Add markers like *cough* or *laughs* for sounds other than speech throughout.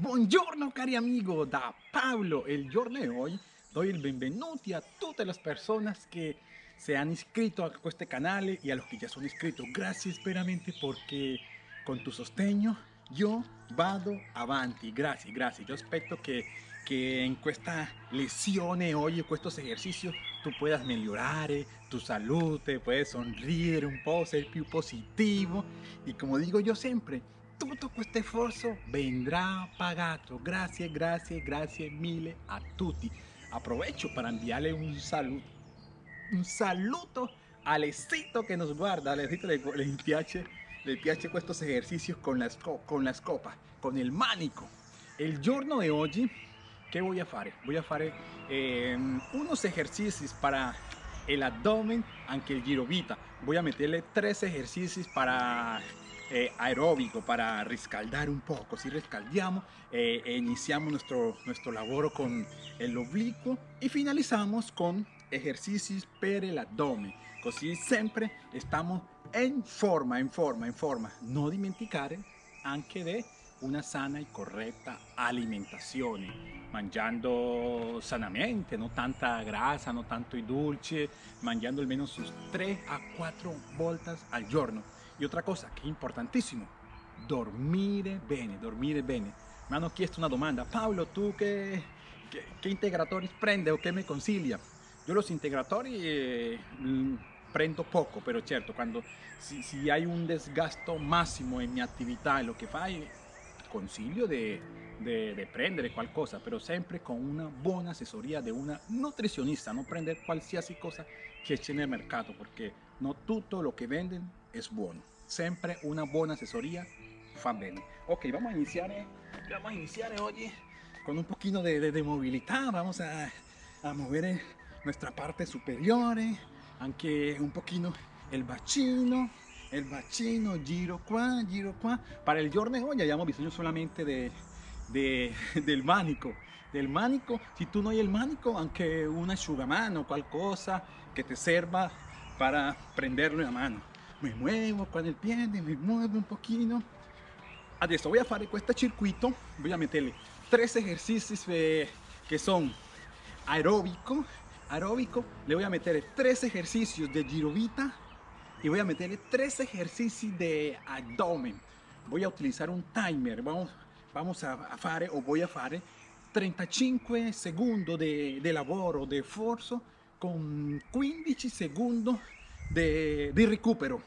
Buongiorno cari amigo, da Pablo. El giorno di oggi doy il benvenuti a tutte le persone che se hanno iscritto a questo canale e a los que ya son iscritos. Gracias veramente porque con tu sostegno io vado avanti. Grazie, grazie. Io aspetto che, che in questa lezione oggi, in questo esercizio, tu puedas migliorare tu salute, puedes sonreír un po', ser più positivo. Y como digo yo siempre, tutto questo sforzo vendrà pagato. Grazie, grazie, grazie mille a tutti. Aprovecho para enviarle un saludo, un saluto a Alessito que nos guarda. Alessito le, le piace, le piace estos ejercicios con la, con la scopa, con el manico. El giorno de oggi, che voy a fare? Voy a fare eh, unos ejercicios para el abdomen, aunque el girovita. Voy a meterle tres ejercicios para eh, aeróbico, para rescaldar un poco. Si rescaldiamo, eh, nuestro, nuestro laboro con el oblicuo y finalizamos con ejercicios per el abdomen. Così sempre estamos en forma, en forma, en forma. No dimenticare anche de una sana y correcta alimentación, mangiando sanamente, no tanta grasa, no tanto y dulce, mangiando almeno sus 3 a 4 voltas al giorno. Y otra cosa que es importantísimo, dormire bene, dormire bene. Me hanno chiesto una domanda, Pablo, ¿tú qué, qué, qué prende o qué me concilia? Yo los integratori eh, prendo poco, pero cierto, cuando si, si, hay un desgasto máximo en mi actividad, en lo que fai, consiglio de, de, de, prendere qualcosa, pero sempre con una buona assessoria di una nutrizionista, non prendere qualsiasi cosa che c'è nel mercato, perché non tutto lo che venden è buono. Sempre una buona assessoria fa bene. Ok, vamos a iniziare, vamos a iniziare oggi con un pochino de, de, de movilidad, vamos a, a mover nuestra parte superiore, anche un pochino el bacino, il bacino, giro qua, giro qua. Para il giorno di oggi abbiamo bisogno solamente de, de, *laughs* del manico. Del manico, si tu no hai il manico, anche un asciugamano, qualcosa che ti serva para prenderlo in mano. Me muevo con il piede, me muevo un pochino. Adesso voy a fare questo circuito, voy a meterle tres ejercicios que son aeróbico, aeróbico, le voy a meter tres ejercicios de girovita y voy a meterle tres ejercicios de abdomen. Voy a utilizar un timer, vamos, vamos a, fare o voy a fare 35 secondi di, di lavoro, di forzo con 15 secondi di, di recupero.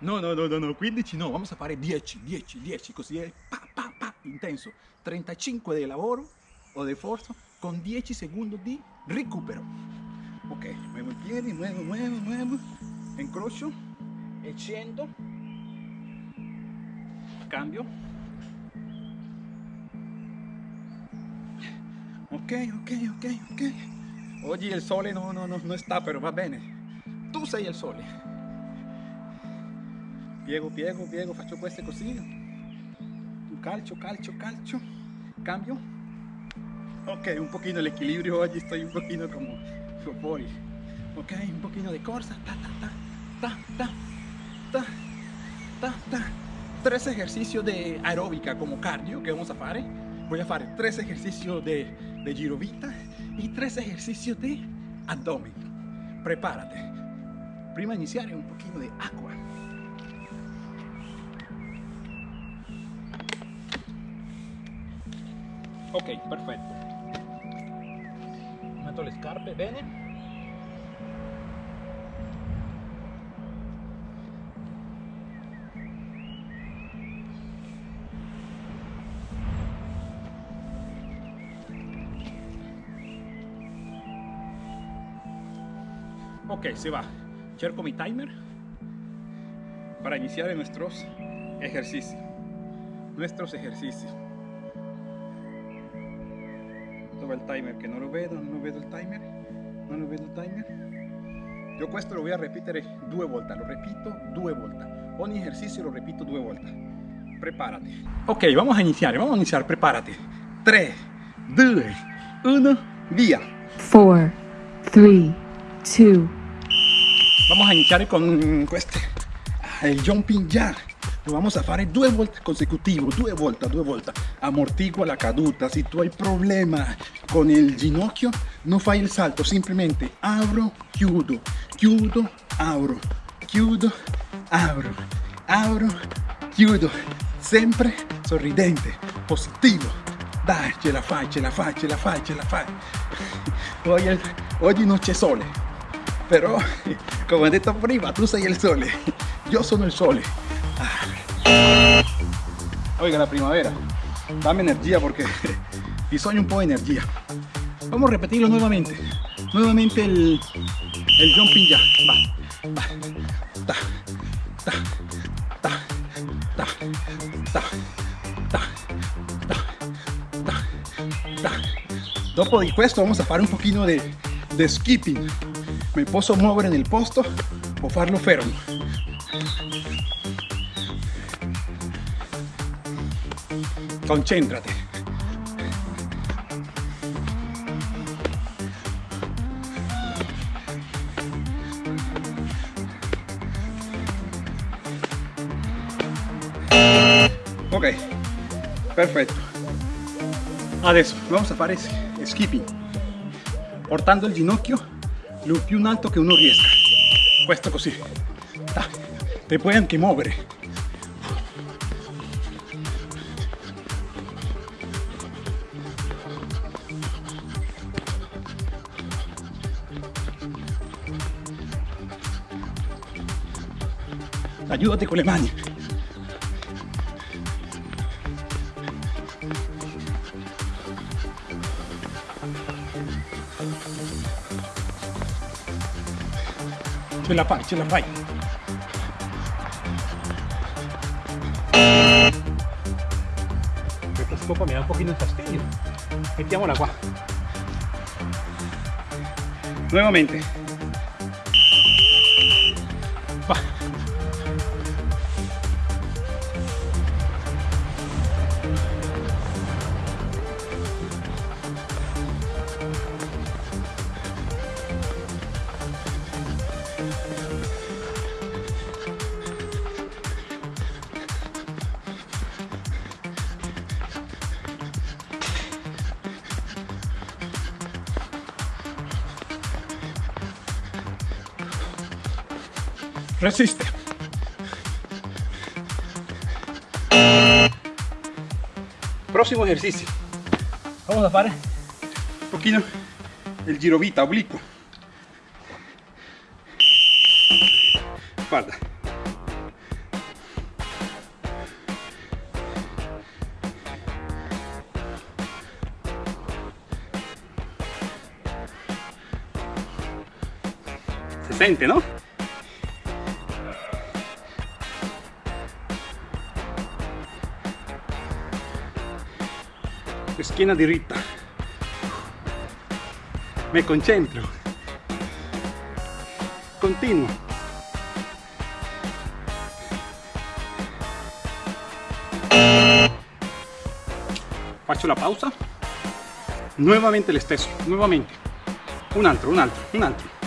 No, no, no, no, no, 15 no, vamos a fare 10, 10, 10, così è pa, pa, pa, intenso. 35 di lavoro o di forza con 10 secondi di recupero. Ok, muevo i piedi, muevo, muevo, muevo, incrocio e scendo, cambio. Ok, ok, ok, ok. Oggi il sole no, no, no, no sta, però va bene. Tu sei il sole. Piego, piego, piego, faccio queste così. Calcio, calcio, calcio. Cambio. Ok, un pochino el equilibrio oggi, estoy un pochino como fuori. Ok, un pochino de corsa. Ta, ta, ta, ta, ta, ta, ta. Tres ejercicios de aeróbica como cardio que vamos a fare. Voy a fare tres ejercicios de, de girovita y tres ejercicios de abdomen. Prepárate. Prima iniziare un pochino de agua. Ok, perfetto. Metto le scarpe bene. Ok, se va. Cerco mi timer para iniciar nuestros ejercicios. Nuestros ejercicios. Dove il timer che non lo vedo, non lo vedo il timer, non lo vedo il timer. Io questo lo voy a ripetere due volte, lo repito due volte. Ogni esercizio lo repito due volte. Prepárate. Ok, vamos a iniciar, vamos a iniciar, prepárate. 3, 2, 1, via. 4, 3, 2, Vamos a iniciare con questo, il jumping jack. vamos a fare due volte consecutivo, due volte, due volte. Amortigua la caduta. Se tu hai problema con il ginocchio, non fai il salto, semplicemente apro, chiudo, chiudo, apro, chiudo, apro, apro, chiudo. Sempre sorridente, positivo. Dai, ce la fai, ce la fai, ce la fai, ce la fai. Oggi, oggi non c'è sole, però come detto prima, tu sei il sole, io sono il sole. Ah. Oiga, la primavera, dame energía porque *laughs* bisogno un po' de energía. Vamos a repetirlo nuevamente. Nuevamente el, el jumping jack. Va, va. Ta, ta, ta, ta, ta, ta, ta, ta, ta. Dopo di questo vamos a fare un pochino de, de skipping. Me posso muovere nel posto o farlo fermo. Concéntrate. Ok, perfetto. Adesso vamos a fare skipping, portando il ginocchio lo più in alto che uno riesca. Questo così. Ah, te puoi anche muovere. Aiutati con le mani. Ce la fai, ce la fai. Questa scopa mi dà un pochino di fastidio. Mettiamola qua. Nuovamente. Resiste. Próximo ejercicio. Vamos a hacer un poquito el girovita oblicuo. Sente, ¿no? Schiena diritta mi concentro. Continuo faccio la pausa. Nuovamente lo stesso nuovamente un altro un altro un altro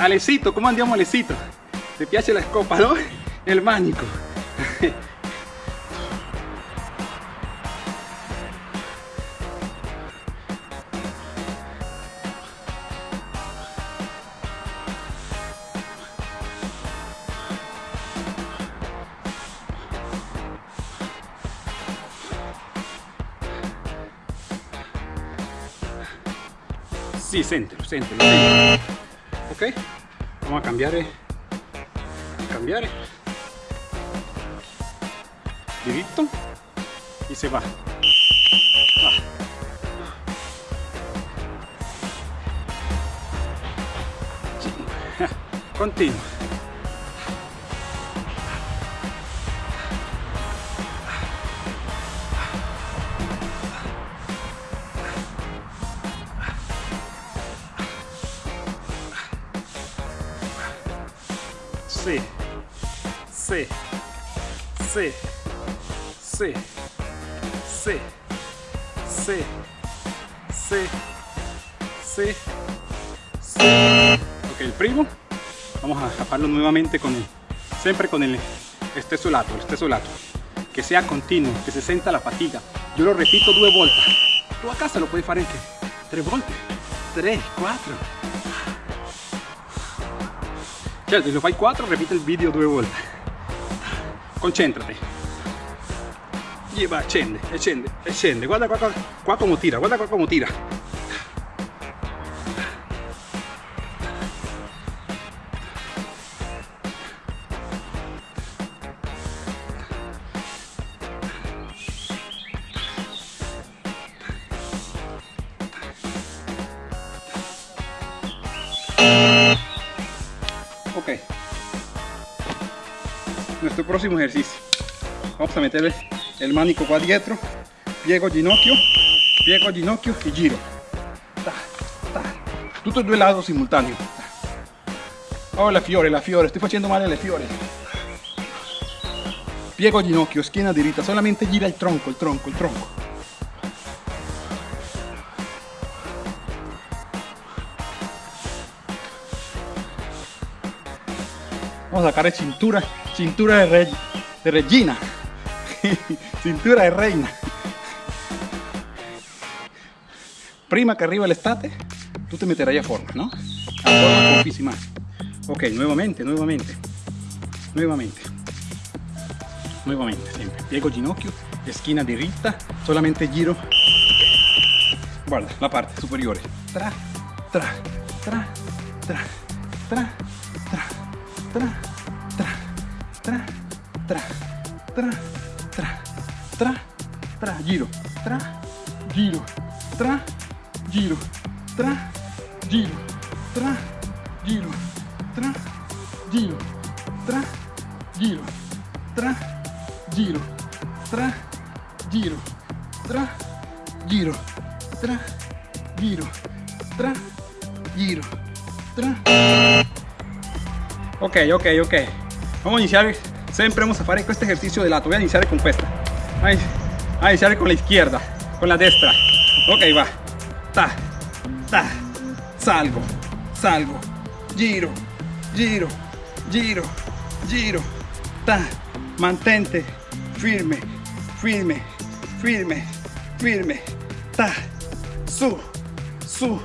Alecito, ¿cómo andiamo Alecito? ¿Te piace la escopa, no? El manico. Sí, centro, centro, centro ok. Vamos a cambiare eh. a cambiare eh. directo. Y se va. Ah. *laughs* continua Sí. Sí. Sí. Sí. Sí. Sí. Sí. sí, sí. Ok, el primo. Vamos a taparlo nuevamente con el, siempre con el stesso lato, el stesso lato. Que sea continuo, que se sienta la fatiga. Yo lo repito due volte. Tu a casa lo puoi fare anche tre volte. Tre, quattro. Certo, se lo fai 4, repite il video due volte. Concentrati. Y va, e scende, e scende. Guarda qua, qua, qua come tira, guarda qua come tira. Vamos a meterle el manico qua dietro, piego ginocchio, piego ginocchio y giro. Ta, ta. Due lados simultaneo. Oh, la fiore, la fiore, estoy facendo male le fiore. Piego ginocchio, schiena diritta, solamente gira il tronco, il tronco, il tronco. Vamos a sacar cintura, cintura de, re- de Regina. Cintura de reina. Prima que arriba l'estate, tú te meterai a forma, ¿no? A forma. Ok, nuevamente, nuevamente. Nuevamente. Nuevamente, siempre. Piego ginocchio, esquina diritta, solamente giro. Guarda, la parte superiore. Tra, tra, tra, tra, tra, tra, tra, tra, tra, tra, tra, giro, tra, giro, tra, giro, tra, giro, tra, giro, tra, giro, tra, giro, tra, giro, tra, giro, tra, giro, tra, giro, tra, giro, tra. Ok, ok, ok. Vamos a iniciar, siempre vamos a fare questo ejercicio de lato. Voy a iniciar con questa. Voy a iniciar con la izquierda, con la destra. Ok, va. Ta, ta, salgo, salgo, giro, giro, giro, giro, ta, mantente, firme, firme, firme, firme, ta, su, su,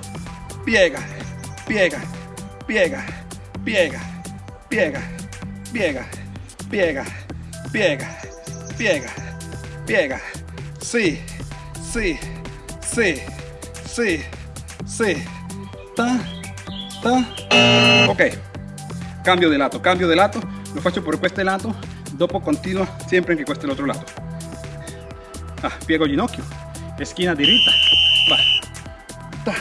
piega, piega, piega, piega, piega, piega, piega, piega, piega, piega, sí, sí, sí, sí, sí, ta, ta, ok, cambio de lato, cambio de lato, lo faccio por questo lato, dopo continua sempre anche questo è l'altro lato, ah, piego ginocchio, esquina diritta, va, ta,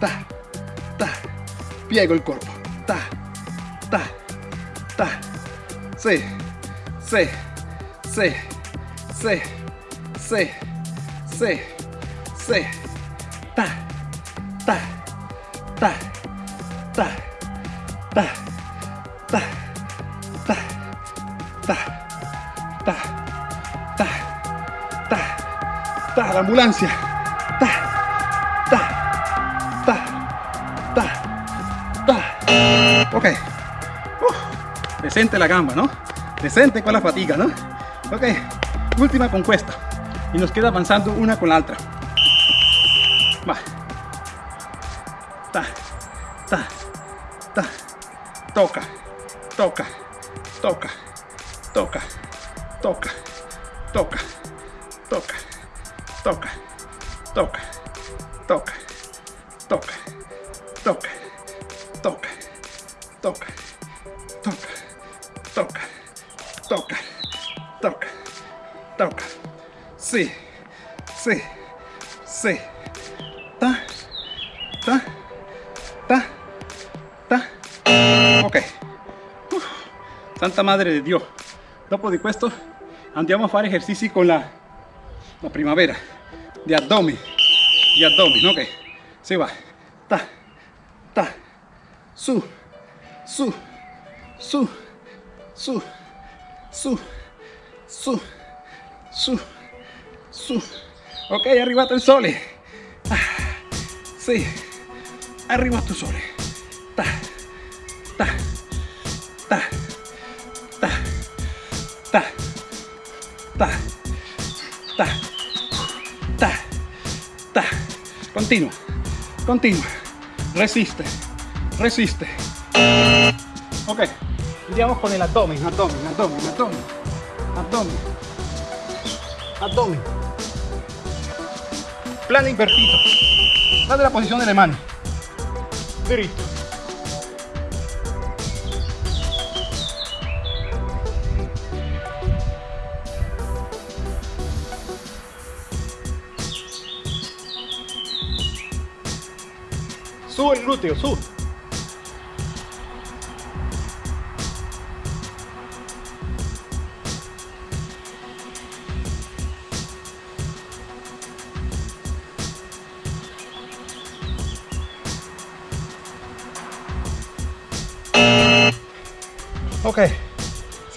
ta, ta, piego il corpo, ta, ta, ta, sì, sì, sì, sì, sì, sì, sì, ta, ta, ta, ta, ta, ta, ta, ta, ta, ta, ta, ta, l'ambulancia, ta, ta, ta, ta, ta, ok, uh, decente la gamba, ¿no? Decente con la fatiga, ¿no? Ok, última con questa y nos queda avanzando una con la otra. Va. Ta, ta, ta, toca, toca, toca, toca, toca, toca, toca, toca, toca, toca, toca, toca, toca, toca, toca, toca, toca, toca, toca. Sí, sí, sí. Ta, ta, ta, ta. Ok. Santa Madre de Dio. Dopo di questo andiamo a fare esercizi con la, la primavera. Di addome. Di addome, ok? Si va. Ta, ta. Su, su, su, su, su, su, su, su. Ok, è arrivato il sole. Ah, sì, Arriba tus sole. Ta, ta, ta, ta, ta, ta, ta, ta, ta. Continua, continua. Resiste, resiste. Ok, andiamo con el abdomen, abdomen, abdomen, abdomen, abdomen, abdomen. Plano invertido. Date la posición de la mano. Derecho. Sube el glúteo, sube.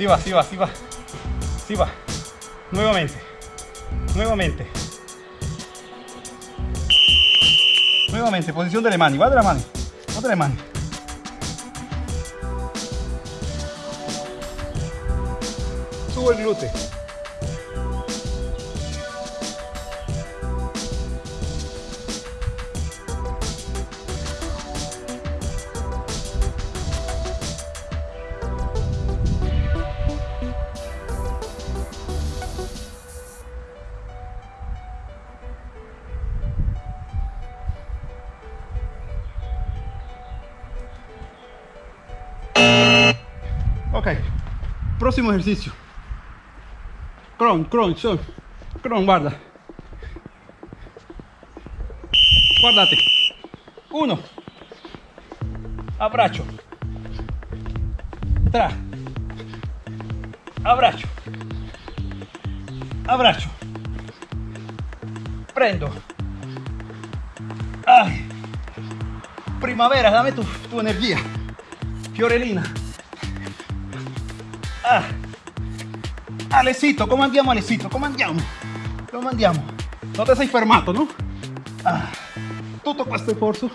Sí va, sí va, sí va, sí va. Nuevamente, nuevamente. Nuevamente, posición de la mano, va de la mano, va de la mano. Subo el glúteo. Próximo ejercicio. Cron, cron, son. Cron, guarda. Guardate. Uno. Abbraccio. Tra. Abbraccio. Abbraccio. Prendo. Ay. Primavera, dame tu, tu energía. Fiorellina. Ah. Alecito, come andiamo Alecito? Come andiamo? Come andiamo? Non ti sei fermato, no? Ah. Tutto questo sforzo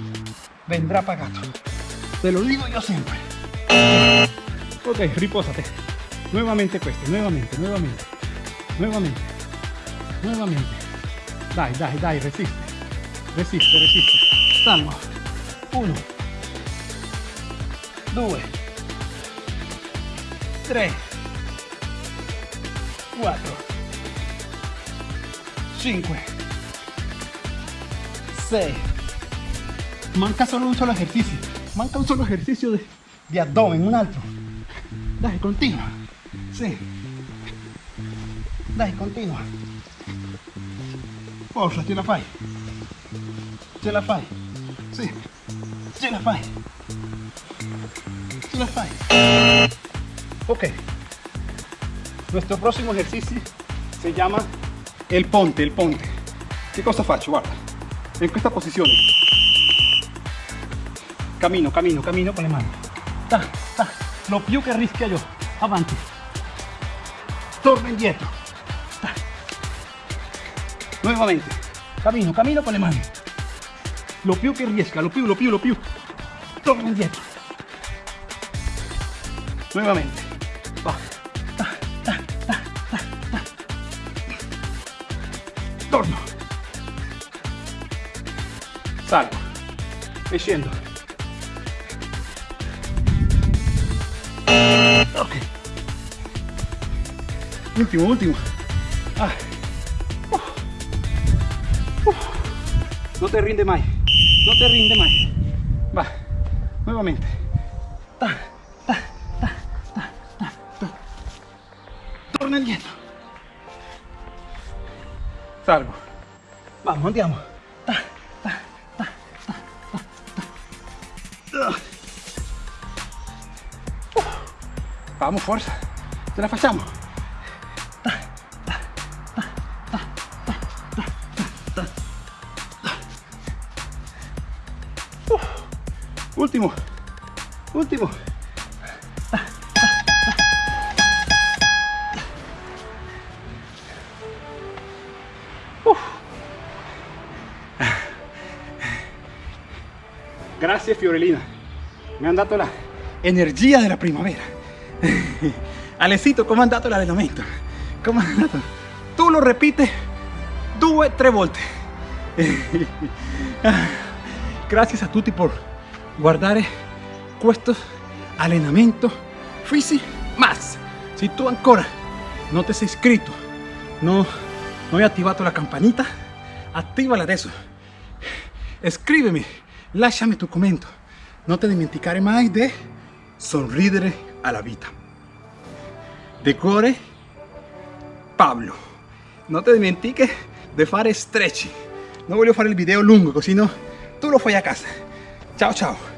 vendrá pagato. Te lo digo yo siempre. Ok, ripósate. Nuevamente questo, nuevamente, nuevamente, nuevamente, nuevamente. Dai, dai, dai, resiste. Resiste, resiste. Salvo. Uno. Due. 3 4 5 6 manca solo un solo ejercicio. Manca un solo ejercicio de, de abdomen un altro dai continua sì dai continua forza ce la fai ce la fai sì ce la fai ce la fai Ok. Nuestro próximo ejercicio se llama el ponte, el ponte. Che cosa faccio? Guarda, in questa posizione. Cammino, cammino, cammino con le mani. Ta, ta. Lo più che rischia io. Avanti. Torno indietro. Ta. Nuevamente. Cammino, cammino con le mani. Lo più che riesca, lo più, lo più, lo più. Torno indietro. Nuevamente. Torno. Salgo. E. Ok. Ultimo, ultimo. No te rinde mai. No te rinde mai. Va. Nuevamente. targo. Vamos, andiamo. Uh. Vamos, fuerza. Te la fachamos. Uh. Último. Último. Último. Uf. Grazie Fiorellina. Mi hanno dato la energia della primavera. *laughs* Alessito, come è andato l'allenamento? Come è andato? Tu lo ripeti due, tre volte. *laughs* Gracias a tutti por guardare questo allenamento fisico más. Si tu ancora non ti sei iscritto, no, no hai attivato la campanita, attivala adesso. Scrivimi, lasciami tu commento. Non ti dimenticare mai di sorridere alla vita. De cuore, Pablo. Non ti dimentichi di fare stretching. Non voglio fare il video lungo, così no, tu lo fai a casa. Ciao ciao.